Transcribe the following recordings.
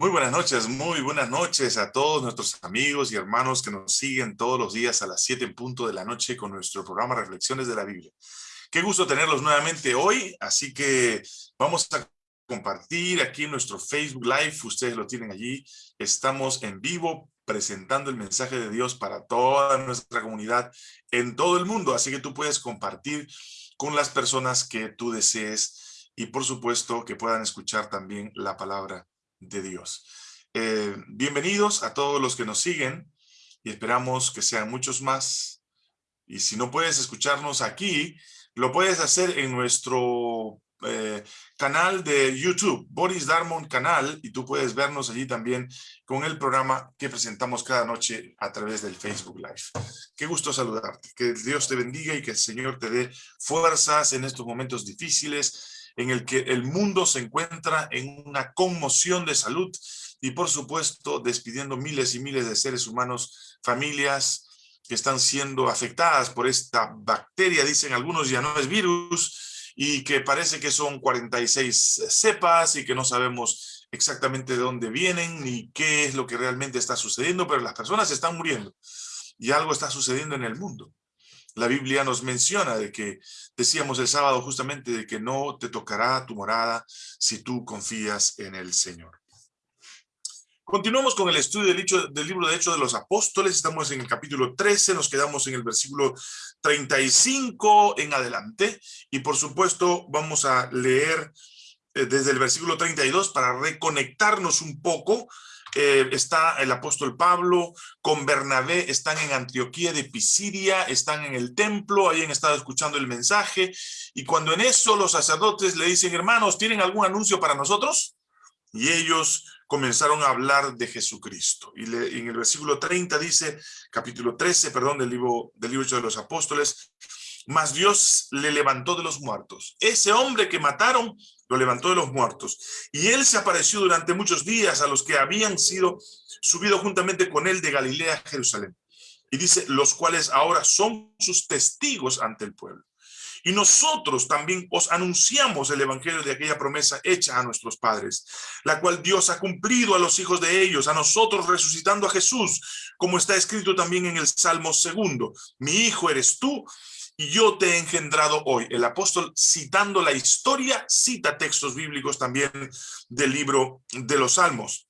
Muy buenas noches, muy buenas noches a todos nuestros amigos y hermanos que nos siguen todos los días a las 7 en punto de la noche con nuestro programa Reflexiones de la Biblia. Qué gusto tenerlos nuevamente hoy, así que vamos a compartir aquí nuestro Facebook Live, ustedes lo tienen allí, estamos en vivo presentando el mensaje de Dios para toda nuestra comunidad en todo el mundo, así que tú puedes compartir con las personas que tú desees y por supuesto que puedan escuchar también la palabra de Dios. Eh, bienvenidos a todos los que nos siguen y esperamos que sean muchos más. Y si no puedes escucharnos aquí, lo puedes hacer en nuestro eh, canal de YouTube, Boris Darmon canal, y tú puedes vernos allí también con el programa que presentamos cada noche a través del Facebook Live. Qué gusto saludarte, que Dios te bendiga y que el Señor te dé fuerzas en estos momentos difíciles, en el que el mundo se encuentra en una conmoción de salud y por supuesto despidiendo miles y miles de seres humanos, familias que están siendo afectadas por esta bacteria, dicen algunos ya no es virus, y que parece que son 46 cepas y que no sabemos exactamente de dónde vienen ni qué es lo que realmente está sucediendo, pero las personas están muriendo y algo está sucediendo en el mundo. La Biblia nos menciona de que, decíamos el sábado justamente, de que no te tocará tu morada si tú confías en el Señor. Continuamos con el estudio del, del libro de Hechos de los Apóstoles. Estamos en el capítulo 13, nos quedamos en el versículo 35 en adelante. Y por supuesto vamos a leer eh, desde el versículo 32 para reconectarnos un poco eh, está el apóstol Pablo, con Bernabé están en Antioquía de Pisidia, están en el templo, ahí han estado escuchando el mensaje, y cuando en eso los sacerdotes le dicen, hermanos, ¿tienen algún anuncio para nosotros? Y ellos comenzaron a hablar de Jesucristo. Y en el versículo 30 dice, capítulo 13, perdón, del libro, del libro de los apóstoles, mas Dios le levantó de los muertos. Ese hombre que mataron lo levantó de los muertos. Y él se apareció durante muchos días a los que habían sido subidos juntamente con él de Galilea a Jerusalén. Y dice, los cuales ahora son sus testigos ante el pueblo. Y nosotros también os anunciamos el evangelio de aquella promesa hecha a nuestros padres, la cual Dios ha cumplido a los hijos de ellos, a nosotros resucitando a Jesús, como está escrito también en el Salmo segundo. Mi hijo eres tú, yo te he engendrado hoy. El apóstol, citando la historia, cita textos bíblicos también del libro de los Salmos.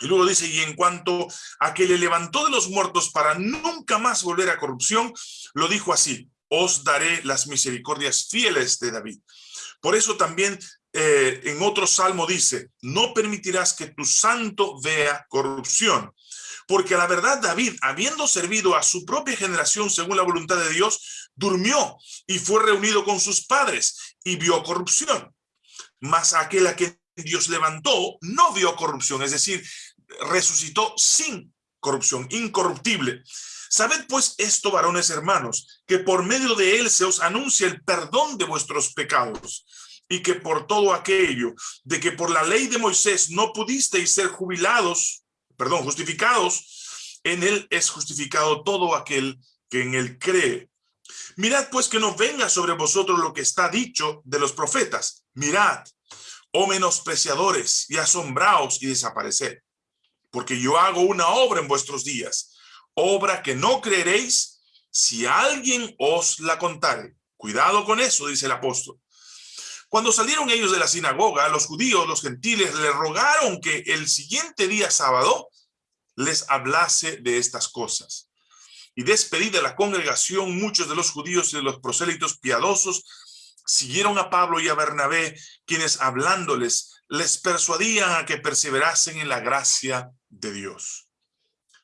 Y luego dice, y en cuanto a que le levantó de los muertos para nunca más volver a corrupción, lo dijo así, os daré las misericordias fieles de David. Por eso también eh, en otro salmo dice, no permitirás que tu santo vea corrupción. Porque la verdad David, habiendo servido a su propia generación según la voluntad de Dios, durmió y fue reunido con sus padres y vio corrupción. Mas aquel a quien Dios levantó no vio corrupción, es decir, resucitó sin corrupción, incorruptible. Sabed pues esto, varones hermanos, que por medio de él se os anuncia el perdón de vuestros pecados, y que por todo aquello de que por la ley de Moisés no pudisteis ser jubilados, perdón, justificados, en él es justificado todo aquel que en él cree. Mirad pues que no venga sobre vosotros lo que está dicho de los profetas. Mirad, oh menospreciadores, y asombraos y desapareced. Porque yo hago una obra en vuestros días, obra que no creeréis si alguien os la contare. Cuidado con eso, dice el apóstol. Cuando salieron ellos de la sinagoga, los judíos, los gentiles, le rogaron que el siguiente día sábado les hablase de estas cosas. Y despedida la congregación, muchos de los judíos y de los prosélitos piadosos siguieron a Pablo y a Bernabé, quienes hablándoles les persuadían a que perseverasen en la gracia de Dios.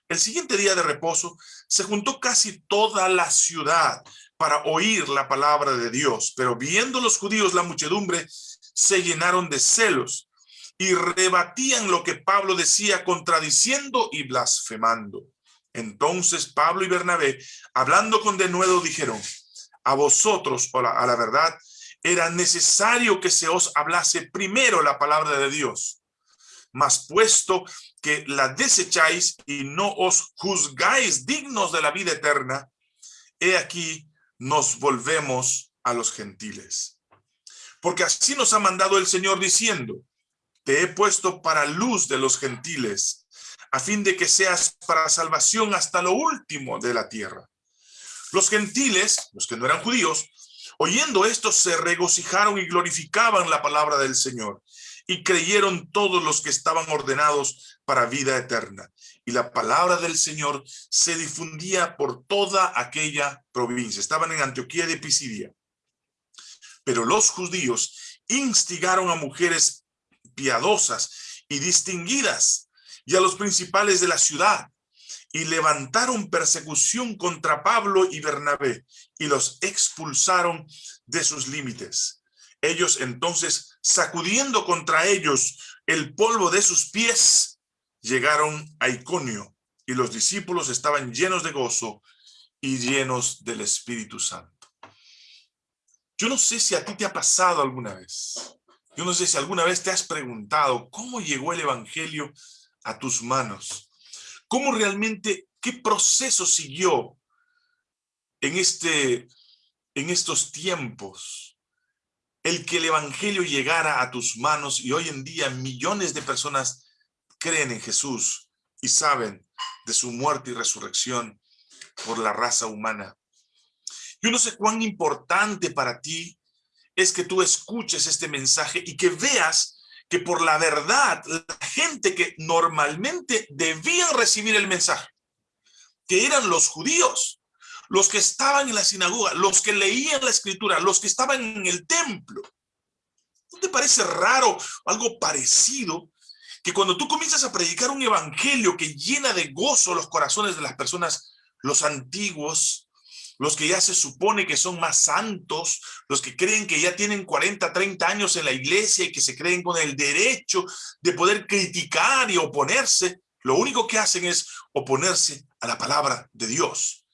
El siguiente día de reposo se juntó casi toda la ciudad para oír la palabra de Dios, pero viendo los judíos la muchedumbre, se llenaron de celos y rebatían lo que Pablo decía contradiciendo y blasfemando. Entonces Pablo y Bernabé, hablando con denuedo, dijeron, a vosotros, la, a la verdad, era necesario que se os hablase primero la palabra de Dios. Mas puesto que la desecháis y no os juzgáis dignos de la vida eterna, he aquí nos volvemos a los gentiles. Porque así nos ha mandado el Señor diciendo, te he puesto para luz de los gentiles, a fin de que seas para salvación hasta lo último de la tierra. Los gentiles, los que no eran judíos, oyendo esto se regocijaron y glorificaban la palabra del Señor, y creyeron todos los que estaban ordenados para vida eterna. Y la palabra del Señor se difundía por toda aquella provincia. Estaban en Antioquía de Pisidia. Pero los judíos instigaron a mujeres piadosas y distinguidas y a los principales de la ciudad y levantaron persecución contra Pablo y Bernabé y los expulsaron de sus límites. Ellos entonces, sacudiendo contra ellos el polvo de sus pies, llegaron a Iconio y los discípulos estaban llenos de gozo y llenos del Espíritu Santo. Yo no sé si a ti te ha pasado alguna vez. Yo no sé si alguna vez te has preguntado cómo llegó el Evangelio a tus manos. ¿Cómo realmente, qué proceso siguió en, este, en estos tiempos? El que el Evangelio llegara a tus manos y hoy en día millones de personas creen en Jesús y saben de su muerte y resurrección por la raza humana. Yo no sé cuán importante para ti es que tú escuches este mensaje y que veas que por la verdad, la gente que normalmente debían recibir el mensaje, que eran los judíos, los que estaban en la sinagoga, los que leían la escritura, los que estaban en el templo. ¿No te parece raro algo parecido que cuando tú comienzas a predicar un evangelio que llena de gozo los corazones de las personas, los antiguos, los que ya se supone que son más santos, los que creen que ya tienen 40, 30 años en la iglesia y que se creen con el derecho de poder criticar y oponerse, lo único que hacen es oponerse a la palabra de Dios.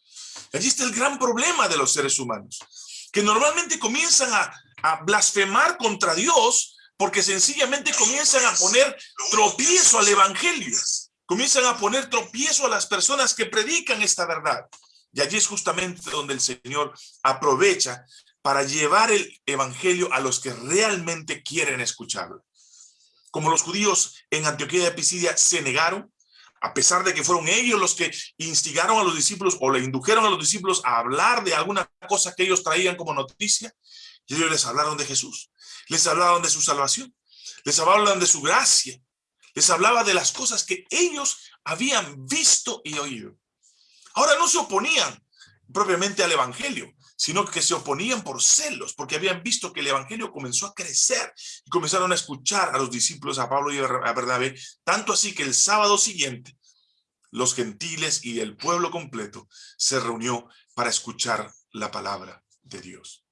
Allí está el gran problema de los seres humanos, que normalmente comienzan a, blasfemar contra Dios porque sencillamente comienzan a poner tropiezo al evangelio, comienzan a poner tropiezo a las personas que predican esta verdad. Y allí es justamente donde el Señor aprovecha para llevar el evangelio a los que realmente quieren escucharlo. Como los judíos en Antioquía de Pisidia se negaron, a pesar de que fueron ellos los que instigaron a los discípulos o le indujeron a los discípulos a hablar de alguna cosa que ellos traían como noticia, y ellos les hablaron de Jesús, les hablaron de su salvación, les hablaban de su gracia, les hablaba de las cosas que ellos habían visto y oído. Ahora no se oponían propiamente al evangelio, sino que se oponían por celos, porque habían visto que el evangelio comenzó a crecer y comenzaron a escuchar a los discípulos, a Pablo y a Bernabé, tanto así que el sábado siguiente los gentiles y el pueblo completo se reunió para escuchar la palabra de Dios.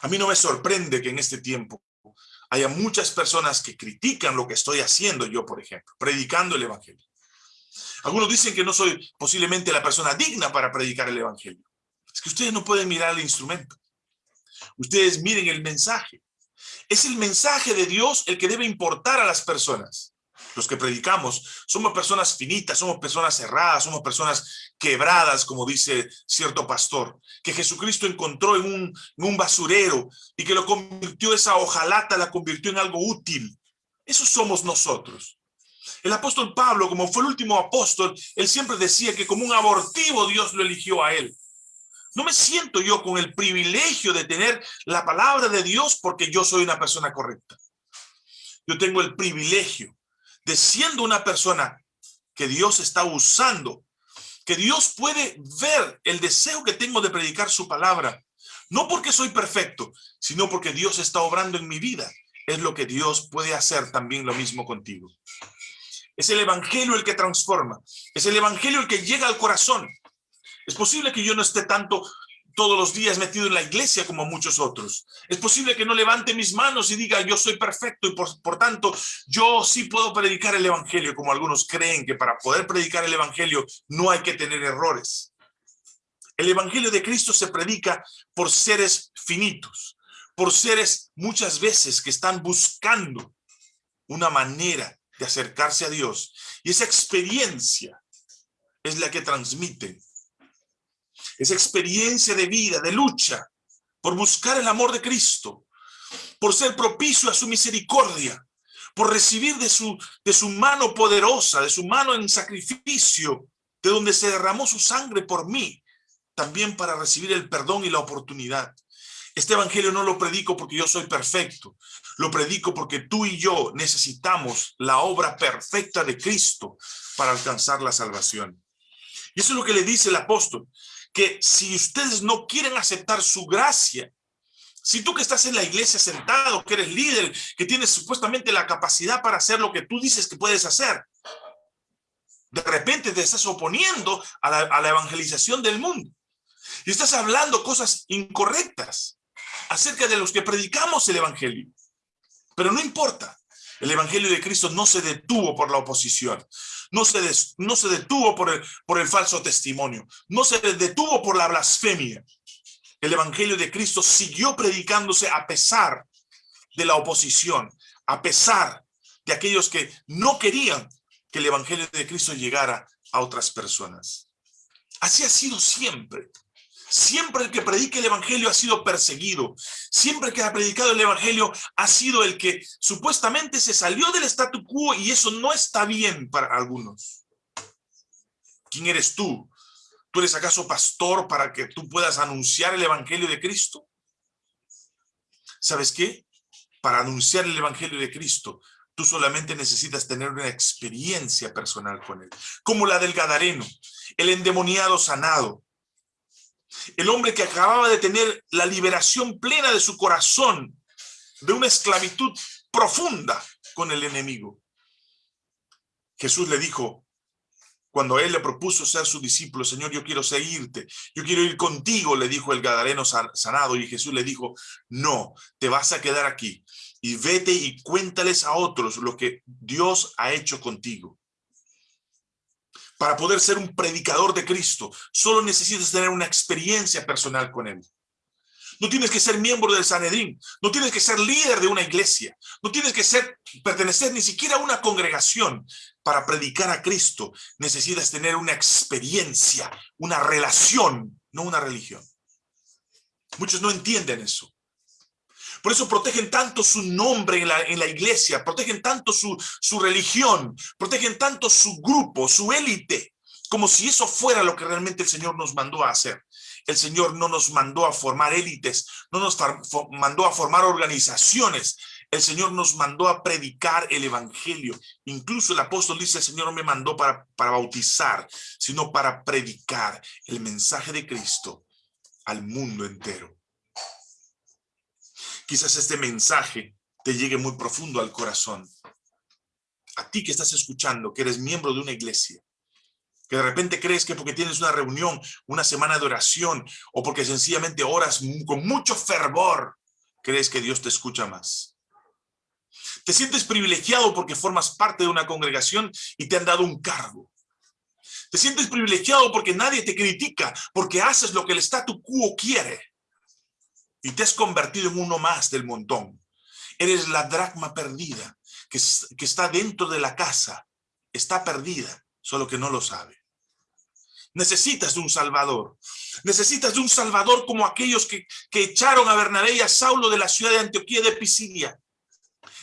A mí no me sorprende que en este tiempo haya muchas personas que critican lo que estoy haciendo yo, por ejemplo, predicando el evangelio. Algunos dicen que no soy posiblemente la persona digna para predicar el evangelio. Es que ustedes no pueden mirar el instrumento. Ustedes miren el mensaje. Es el mensaje de Dios el que debe importar a las personas. Los que predicamos somos personas finitas, somos personas cerradas, somos personas quebradas, como dice cierto pastor, que Jesucristo encontró en un, en un basurero y que lo convirtió, esa hojalata la convirtió en algo útil. Eso somos nosotros. El apóstol Pablo, como fue el último apóstol, él siempre decía que como un abortivo Dios lo eligió a él. No me siento yo con el privilegio de tener la palabra de Dios porque yo soy una persona correcta. Yo tengo el privilegio de siendo una persona que Dios está usando, que Dios puede ver el deseo que tengo de predicar su palabra, no porque soy perfecto, sino porque Dios está obrando en mi vida. Es lo que Dios puede hacer también lo mismo contigo. Es el evangelio el que transforma. Es el evangelio el que llega al corazón. Es posible que yo no esté tanto todos los días metido en la iglesia como muchos otros. Es posible que no levante mis manos y diga yo soy perfecto y por, por, tanto yo sí puedo predicar el evangelio como algunos creen que para poder predicar el evangelio no hay que tener errores. El evangelio de Cristo se predica por seres finitos, por seres muchas veces que están buscando una manera de acercarse a Dios. Y esa experiencia es la que transmiten. Esa experiencia de vida, de lucha, por buscar el amor de Cristo, por ser propicio a su misericordia, por recibir de su, de su mano poderosa, de su mano en sacrificio, de donde se derramó su sangre por mí, también para recibir el perdón y la oportunidad. Este evangelio no lo predico porque yo soy perfecto, lo predico porque tú y yo necesitamos la obra perfecta de Cristo para alcanzar la salvación. Y eso es lo que le dice el apóstol, que si ustedes no quieren aceptar su gracia, si tú que estás en la iglesia sentado, que eres líder, que tienes supuestamente la capacidad para hacer lo que tú dices que puedes hacer, de repente te estás oponiendo a la, a la evangelización del mundo. Y estás hablando cosas incorrectas acerca de los que predicamos el evangelio. Pero no importa, el evangelio de Cristo no se detuvo por la oposición, no se, detuvo por el, por el falso testimonio, no se detuvo por la blasfemia. El evangelio de Cristo siguió predicándose a pesar de la oposición, a pesar de aquellos que no querían que el evangelio de Cristo llegara a otras personas. Así ha sido siempre. Siempre el que predique el evangelio ha sido perseguido. Siempre el que ha predicado el evangelio ha sido el que supuestamente se salió del statu quo y eso no está bien para algunos. ¿Quién eres tú? ¿Tú eres acaso pastor para que tú puedas anunciar el evangelio de Cristo? ¿Sabes qué? Para anunciar el evangelio de Cristo, tú solamente necesitas tener una experiencia personal con él. Como la del Gadareno, el endemoniado sanado, el hombre que acababa de tener la liberación plena de su corazón de una esclavitud profunda con el enemigo. Jesús le dijo, cuando él le propuso ser su discípulo, Señor, yo quiero seguirte, yo quiero ir contigo, le dijo el gadareno sanado, y Jesús le dijo, no, te vas a quedar aquí, y vete y cuéntales a otros lo que Dios ha hecho contigo para poder ser un predicador de Cristo, solo necesitas tener una experiencia personal con Él. No tienes que ser miembro del Sanedrín, no tienes que ser líder de una iglesia, no tienes que ser, pertenecer ni siquiera a una congregación para predicar a Cristo. Necesitas tener una experiencia, una relación, no una religión. Muchos no entienden eso. Por eso protegen tanto su nombre en la, iglesia, protegen tanto su, su religión, protegen tanto su grupo, su élite, como si eso fuera lo que realmente el Señor nos mandó a hacer. El Señor no nos mandó a formar élites, no nos mandó a formar organizaciones. El Señor nos mandó a predicar el Evangelio. Incluso el apóstol dice, el Señor no me mandó para, para bautizar, sino para predicar el mensaje de Cristo al mundo entero. Quizás este mensaje te llegue muy profundo al corazón. A ti que estás escuchando, que eres miembro de una iglesia, que de repente crees que porque tienes una reunión, una semana de oración, o porque sencillamente oras con mucho fervor, crees que Dios te escucha más. Te sientes privilegiado porque formas parte de una congregación y te han dado un cargo. Te sientes privilegiado porque nadie te critica, porque haces lo que el statu quo quiere y te has convertido en uno más del montón. Eres la dracma perdida que, que está dentro de la casa. Está perdida, solo que no lo sabe. Necesitas de un salvador. Necesitas de un salvador como aquellos que, que echaron a Bernabé y a Saulo de la ciudad de Antioquía de Pisidia.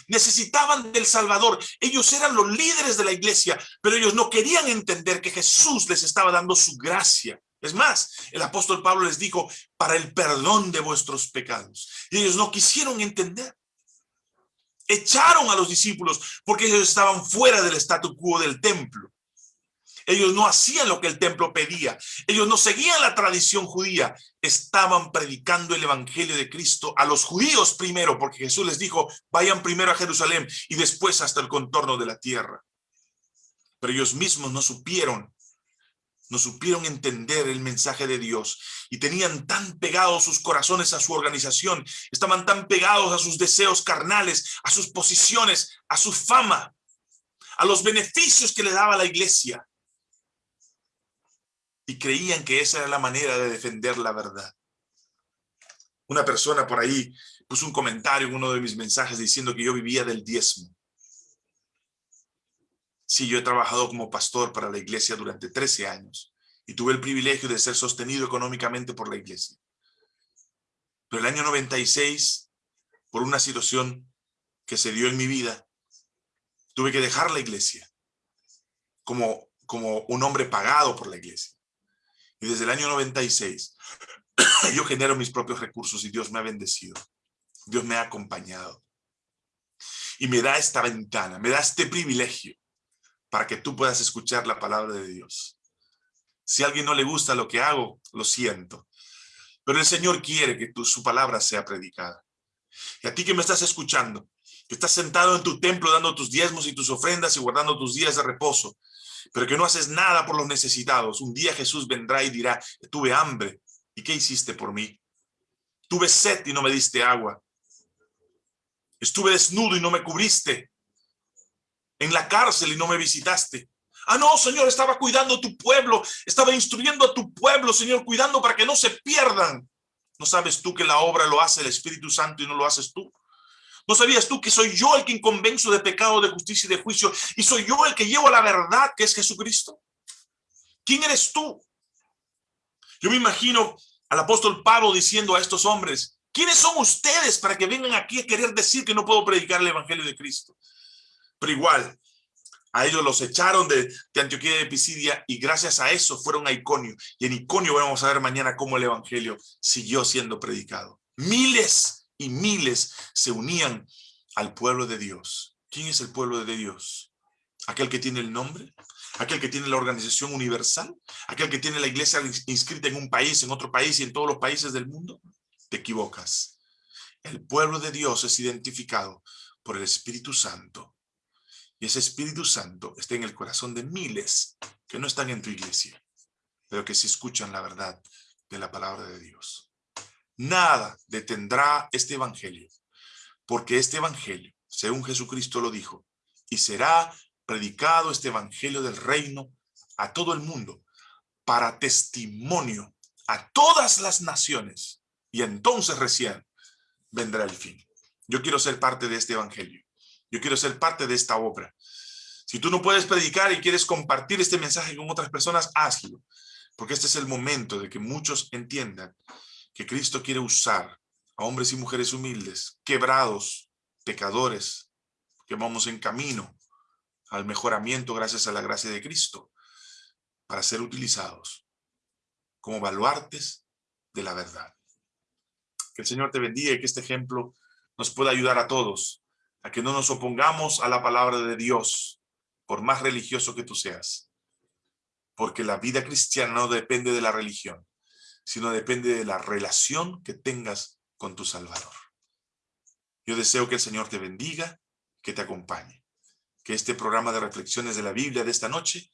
Necesitaban del Salvador. Ellos eran los líderes de la iglesia, pero ellos no querían entender que Jesús les estaba dando su gracia. Es más, el apóstol Pablo les dijo, para el perdón de vuestros pecados. Y ellos no quisieron entender. Echaron a los discípulos porque ellos estaban fuera del statu quo del templo. Ellos no hacían lo que el templo pedía. Ellos no seguían la tradición judía. Estaban predicando el evangelio de Cristo a los judíos primero, porque Jesús les dijo, vayan primero a Jerusalén y después hasta el contorno de la tierra. Pero ellos mismos no supieron no supieron entender el mensaje de Dios y tenían tan pegados sus corazones a su organización, estaban tan pegados a sus deseos carnales, a sus posiciones, a su fama, a los beneficios que le daba la iglesia. Y creían que esa era la manera de defender la verdad. Una persona por ahí puso un comentario en uno de mis mensajes diciendo que yo vivía del diezmo. Sí, yo he trabajado como pastor para la iglesia durante 13 años y tuve el privilegio de ser sostenido económicamente por la iglesia. Pero el año 96, por una situación que se dio en mi vida, Tuve que dejar la iglesia como, como un hombre pagado por la iglesia. Y desde el año 96 yo genero mis propios recursos y Dios me ha bendecido. Dios me ha acompañado. Y me da esta ventana, me da este privilegio para que tú puedas escuchar la palabra de Dios. Si a alguien no le gusta lo que hago, lo siento. Pero el Señor quiere que tu, su palabra sea predicada. Y a ti que me estás escuchando, que estás sentado en tu templo dando tus diezmos y tus ofrendas y guardando tus días de reposo, pero que no haces nada por los necesitados. Un día Jesús vendrá y dirá, tuve hambre, ¿y qué hiciste por mí? Tuve sed y no me diste agua. Estuve desnudo y no me cubriste. En la cárcel y no me visitaste. Ah, no, Señor, estaba cuidando a tu pueblo, estaba instruyendo a tu pueblo, Señor, cuidando para que no se pierdan. ¿No sabes tú que la obra lo hace el Espíritu Santo y no lo haces tú? ¿No sabías tú que soy yo el que convenzo de pecado, de justicia y de juicio? Y soy yo el que llevo la verdad, que es Jesucristo. ¿Quién eres tú? Yo me imagino al apóstol Pablo diciendo a estos hombres, ¿quiénes son ustedes para que vengan aquí a querer decir que no puedo predicar el evangelio de Cristo? Pero igual, a ellos los echaron de, de, Antioquía de Pisidia y gracias a eso fueron a Iconio. Y en Iconio vamos a ver mañana cómo el evangelio siguió siendo predicado. Miles y miles se unían al pueblo de Dios. ¿Quién es el pueblo de Dios? ¿Aquel que tiene el nombre? ¿Aquel que tiene la organización universal? ¿Aquel que tiene la iglesia inscrita en un país, en otro país y en todos los países del mundo? Te equivocas. El pueblo de Dios es identificado por el Espíritu Santo y ese Espíritu Santo está en el corazón de miles que no están en tu iglesia, pero que sí escuchan la verdad de la palabra de Dios. Nada detendrá este evangelio, porque este evangelio, según Jesucristo lo dijo, y será predicado este evangelio del reino a todo el mundo, para testimonio a todas las naciones, y entonces recién vendrá el fin. Yo quiero ser parte de este evangelio. Yo quiero ser parte de esta obra. Si tú no puedes predicar y quieres compartir este mensaje con otras personas, hazlo. Porque este es el momento de que muchos entiendan que Cristo quiere usar a hombres y mujeres humildes, quebrados, pecadores, que vamos en camino al mejoramiento gracias a la gracia de Cristo, para ser utilizados como baluartes de la verdad. Que el Señor te bendiga y que este ejemplo nos pueda ayudar a todos a que no nos opongamos a la palabra de Dios, por más religioso que tú seas. Porque la vida cristiana no depende de la religión, sino depende de la relación que tengas con tu Salvador. Yo deseo que el Señor te bendiga, que te acompañe. Que este programa de reflexiones de la Biblia de esta noche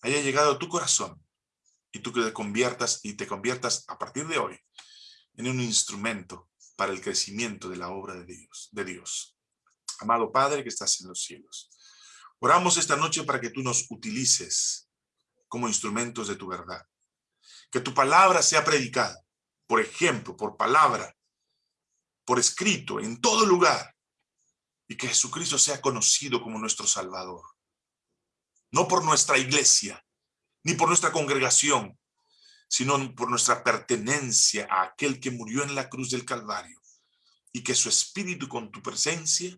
haya llegado a tu corazón y tú que te conviertas y te conviertas a partir de hoy en un instrumento para el crecimiento de la obra de Dios. De Dios. Amado Padre que estás en los cielos, oramos esta noche para que tú nos utilices como instrumentos de tu verdad. Que tu palabra sea predicada, por ejemplo, por palabra, por escrito, en todo lugar. Y que Jesucristo sea conocido como nuestro Salvador. No por nuestra iglesia, ni por nuestra congregación, sino por nuestra pertenencia a aquel que murió en la cruz del Calvario. Y que su espíritu con tu presencia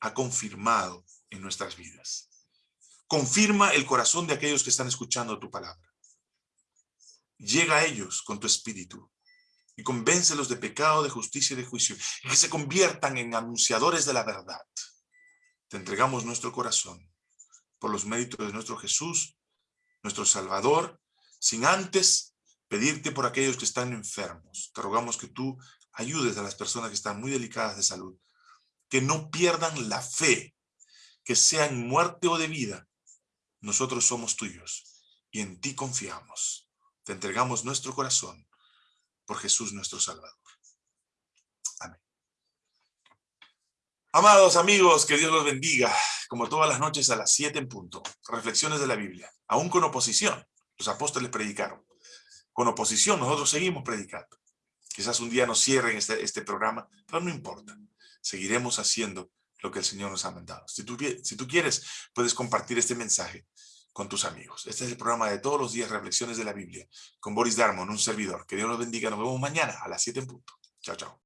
ha confirmado en nuestras vidas. Confirma el corazón de aquellos que están escuchando tu palabra. Llega a ellos con tu espíritu y convéncelos de pecado, de justicia y de juicio, y que se conviertan en anunciadores de la verdad. Te entregamos nuestro corazón por los méritos de nuestro Jesús, nuestro Salvador, sin antes pedirte por aquellos que están enfermos. Te rogamos que tú ayudes a las personas que están muy delicadas de salud, que no pierdan la fe, que sea en muerte o de vida. Nosotros somos tuyos y en ti confiamos. Te entregamos nuestro corazón por Jesús nuestro Salvador. Amén. Amados amigos, que Dios los bendiga, como todas las noches a las 7 en punto. Reflexiones de la Biblia, aún con oposición. Los apóstoles predicaron. Con oposición nosotros seguimos predicando. Quizás un día nos cierren este, este programa, pero no importa seguiremos haciendo lo que el Señor nos ha mandado. Si tú, quieres, puedes compartir este mensaje con tus amigos. Este es el programa de todos los días, Reflexiones de la Biblia, con Boris Darmon, un servidor. Que Dios los bendiga. Nos vemos mañana a las 7 en punto. Chao, chao.